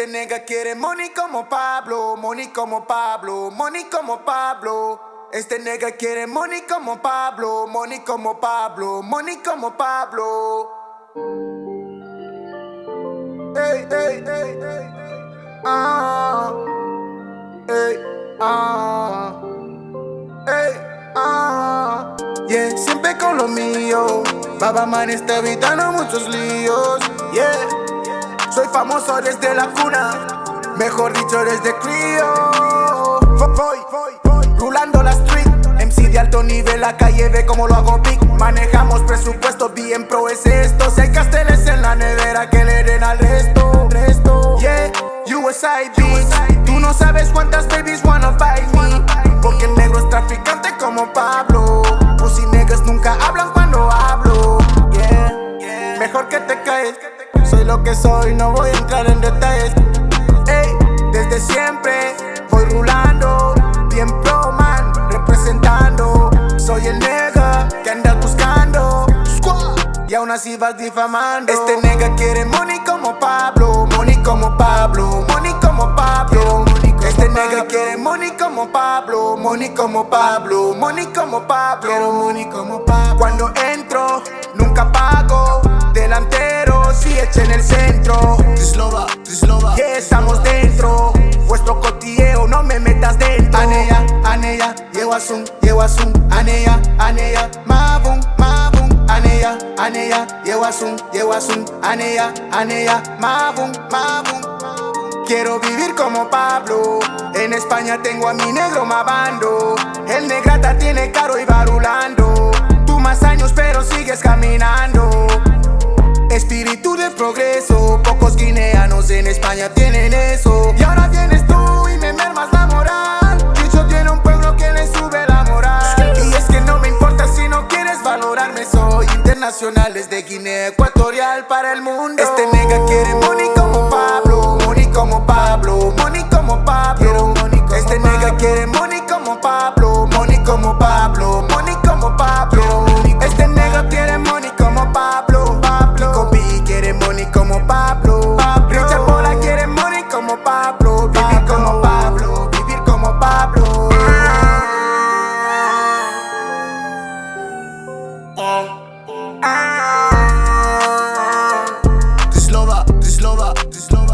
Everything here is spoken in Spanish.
Este nega quiere money como Pablo, money como Pablo, money como Pablo. Este nega quiere money como Pablo, money como Pablo, money como Pablo. Ey, ey, ey, ey, ah, ey, ah, ey, ah. Yeah, siempre con lo mío. Baba Man está evitando muchos líos. Yeah. Soy famoso desde la cuna, mejor dicho desde crío. Voy, voy, voy, rulando la street. MC de alto nivel, la calle ve como lo hago big. Manejamos presupuesto, bien pro es esto. Si hay casteles en la nevera que le den al resto. Yeah, USID. Tú no sabes cuántas babies wanna buy me. Porque el negro es traficante como Pablo. Pussy niggas nunca hablan cuando hablo. Yeah, mejor que te caes. Soy lo que soy, no voy a entrar en detalles. Ey, desde siempre voy rulando, bien pro man, representando. Soy el nega que andas buscando. Y aún así vas difamando. Este nega quiere money como Pablo, money como Pablo, money como Pablo. Este nega quiere money como Pablo, money como Pablo, money como Pablo. Quiero money como Pablo. Cuando entro, nunca pago. Si echa en el centro. Trislova, Trislova. Yeah, estamos dentro. Vuestro cotilleo, no me metas dentro. Aneya, aneya, yewasun, yewasun. Aneya, aneya, mabum, mabum. Aneya, aneya, yewasun, yewasun. Aneya, aneya, mabum, mabum. Quiero vivir como Pablo. En España tengo a mi negro mabando. El negrata tiene caro y barulando. Tú más años, pero sigues caminando. Pocos guineanos en España tienen eso. Y ahora vienes tú y me mermas la moral. Dicho tiene un pueblo que le sube la moral. Y es que no me importa si no quieres valorarme, soy internacional desde Guinea Ecuatorial para el mundo. Lola, Slow Lola.